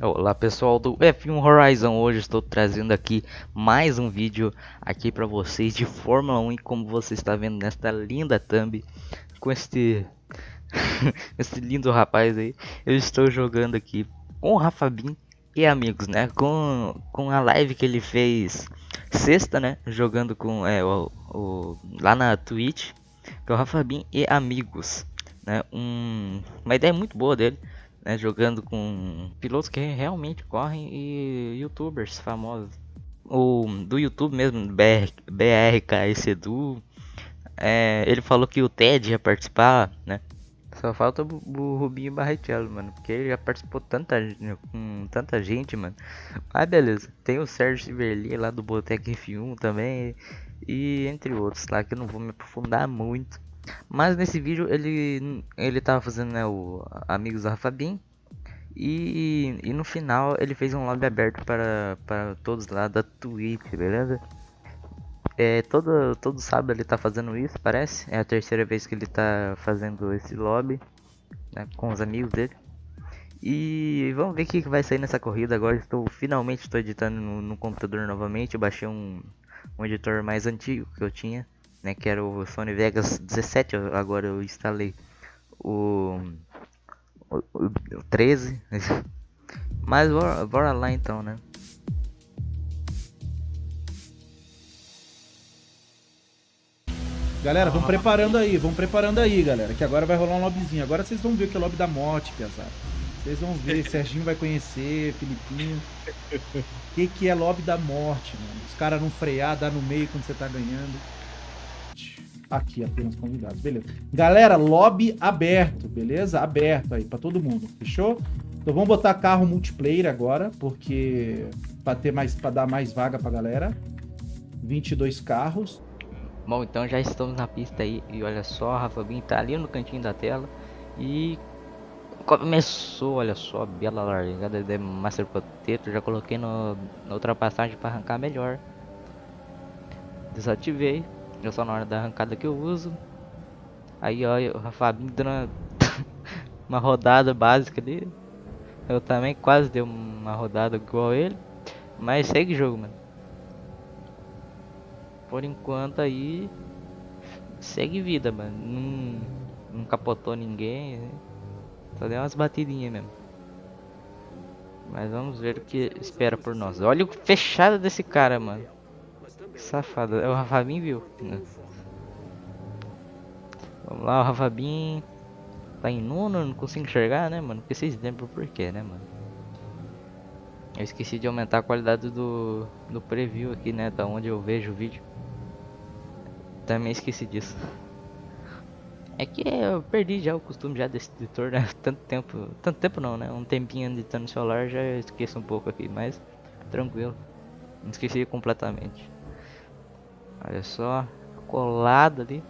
Olá pessoal do F1 Horizon, hoje estou trazendo aqui mais um vídeo aqui para vocês de Fórmula 1 e como você está vendo nesta linda thumb com este esse lindo rapaz aí, eu estou jogando aqui com o Rafa Bin e amigos, né, com, com a live que ele fez sexta, né, jogando com é, o, o lá na Twitch, com o Rafa Bin e amigos, né, um, uma ideia muito boa dele né, jogando com pilotos que realmente correm e youtubers famosos. O do YouTube mesmo, BR, BRK Edu, é, ele falou que o Ted ia participar, né? Só falta o, Rubinho Barrichello, mano, porque ele já participou tanta, com tanta gente, mano. Mas beleza, tem o Sérgio Siverli lá do Botec F1 também, e entre outros lá que eu não vou me aprofundar muito. Mas nesse vídeo ele ele tava fazendo né, o Amigos da Rafa e, e no final ele fez um lobby aberto para, para todos lá da Twitch, beleza? É, todo, todo sábado ele tá fazendo isso, parece. É a terceira vez que ele tá fazendo esse lobby né, com os amigos dele. E vamos ver o que, vai sair nessa corrida. Agora estou finalmente estou editando no, no, computador novamente. Eu baixei um, um editor mais antigo que eu tinha, né, que era o Sony Vegas 17. Agora eu instalei o 13. Mas bora, bora lá então, né? Galera, vamos preparando aí, vamos preparando aí, galera. Que agora vai rolar um lobbyzinho. Agora vocês vão ver o que é lobby da morte, pesado. Vocês vão ver, Serginho vai conhecer, Filipinho. O que, que é lobby da morte, mano? Os caras não frear, dar no meio quando você tá ganhando. Aqui, apenas convidados, beleza. Galera, lobby aberto, beleza? Aberto aí para todo mundo, fechou? Então vamos botar carro multiplayer agora, porque para ter mais para dar mais vaga pra galera. 22 carros. Bom, então já estamos na pista aí e olha só, a Rafa Bin tá ali no cantinho da tela e começou, olha só, bela largada de Master Potato, já coloquei no, na ultrapassagem para arrancar melhor. Desativei, é só na hora da arrancada que eu uso. Aí ó, o Fabinho dando uma, uma rodada básica ali. Eu também quase dei uma rodada igual ele. Mas segue o jogo, mano. Por enquanto aí. Segue vida, mano. Não, não capotou ninguém. Né? Só deu umas batidinhas mesmo. Mas vamos ver o que espera por nós. Olha o fechado desse cara, mano. Safado. É o Rafabin, viu? Vamos lá, o Rafabin. Tá em nono, não consigo enxergar, né, mano? Porque vocês lembram por quê, né, mano? Eu esqueci de aumentar a qualidade do, do preview aqui, né? Da onde eu vejo o vídeo. Também esqueci disso. É que eu perdi já o costume já desse editor, né? Tanto tempo. Tanto tempo não, né? Um tempinho editando no celular já esqueço um pouco aqui, mas tranquilo. Não esqueci completamente. Olha só, colado ali.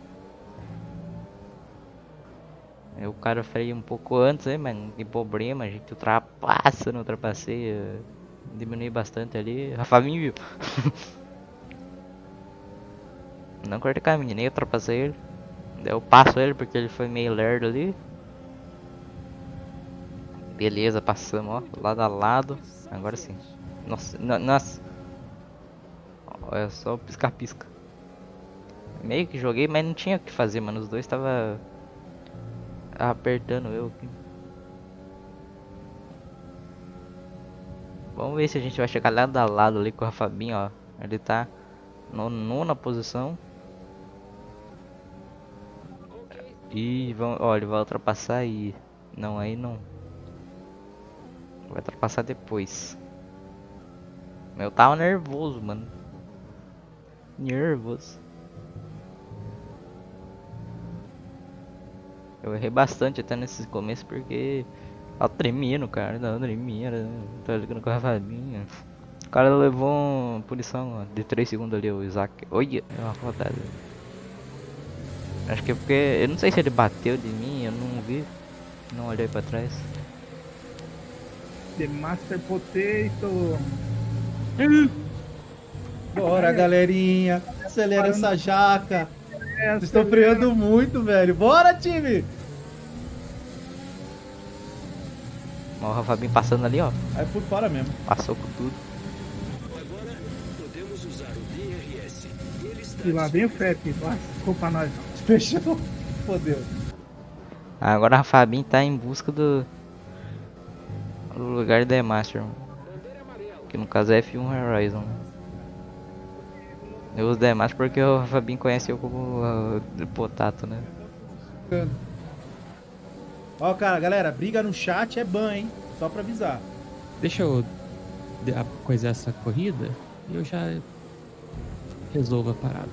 Aí o cara freia um pouco antes, aí, mas não tem problema, a gente ultrapassa, não ultrapassei. Diminui bastante ali. Rafavinho viu. não cortei caminho, nem ultrapassei ele. Eu passo ele porque ele foi meio lerdo ali. Beleza, passamos, ó, lado a lado. Agora sim. Nossa, nossa. Olha só pisca-pisca. Meio que joguei, mas não tinha o que fazer, mano. Os dois tava apertando eu. Vamos ver se a gente vai chegar lado a lado ali com o Fabinho, ó. Ele tá no nona posição. E vamos, ó, ele vai ultrapassar aí. Não, aí não. Vai ultrapassar depois. Eu tava nervoso, mano. Nervoso. Eu errei bastante até nesse começo porque tava tremendo, cara. Tava tremendo, tava jogando com a Fabinha. O cara levou uma punição de 3 segundos ali, o Isaac. Olha, é uma rodada. Acho que é porque. Eu não sei se ele bateu de mim, eu não vi. Não olhei pra trás. The Master Potato! Bora, galerinha! Acelera essa jaca! Vocês estão freando muito, velho. Bora, time! Ó, o Fabinho passando ali, ó. Aí fui fora mesmo. Passou com tudo. Agora podemos usar o DRS. Ele está E lá vem o FEP, culpa nós. Fechou. Fodeu. Agora a Fabinho tá em busca do, do lugar da Master, que no caso é F1 Horizon. Eu uso Demaster porque o Fabinho conhece eu como uh, Potato, né? Ó, cara, galera, briga no chat é ban, hein? Só pra avisar. Deixa eu coisar essa corrida e eu já resolvo a parada.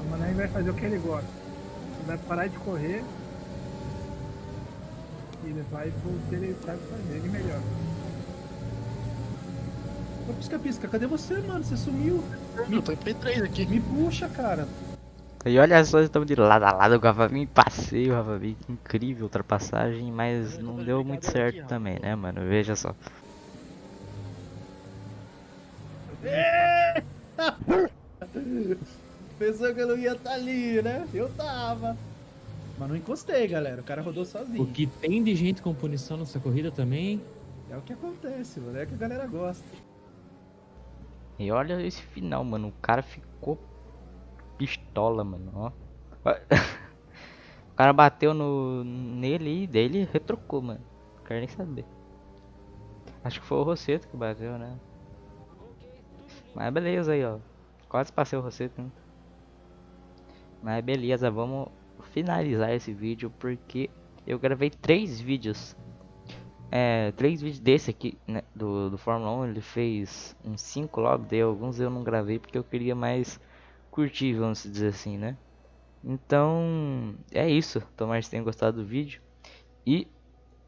A Mané vai fazer o que ele gosta. Ele vai parar de correr e ele vai pro que ele sabe fazer de melhor. Ô, pisca-pisca, cadê você, mano? Você sumiu. Eu tô em P3 aqui. Me puxa, cara. E olha só, estamos de lado a lado com o Fabinho, passeio, que incrível ultrapassagem, mas não deu muito certo também, né, mano? Veja só. Pensou que eu não ia estar ali, né? Eu tava. Mas não encostei, galera. O cara rodou sozinho. O que tem de gente com punição nessa corrida também. É o que acontece, mano. É o que a galera gosta. E olha esse final, mano. O cara ficou pistola, mano. Ó. O cara bateu no nele e dele retrocou, mano. Não quero nem saber. Acho que foi o Rosseto que bateu, né? Mas beleza aí, ó. Quase passei o Rosseto, né? Mas beleza, vamos finalizar esse vídeo porque eu gravei três vídeos. É, três vídeos desse aqui, né, do, do Fórmula 1, ele fez uns 5 logo, dei alguns eu não gravei porque eu queria mais curtir, vamos dizer assim, né? Então, é isso, tomara que tenham gostado do vídeo e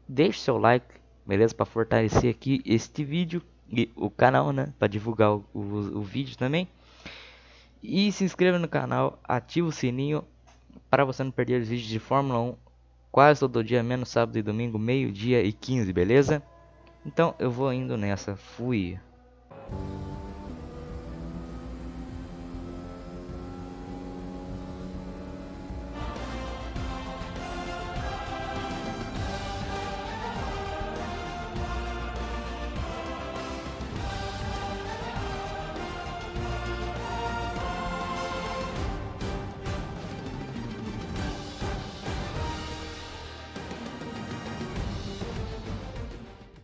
deixe seu like, beleza? Para fortalecer aqui este vídeo e o canal, né? Para divulgar o, o, o vídeo também. E se inscreva no canal, ativa o sininho para você não perder os vídeos de Fórmula 1 quase todo dia, menos sábado e domingo, meio-dia e 15, beleza? Então eu vou indo nessa. Fui.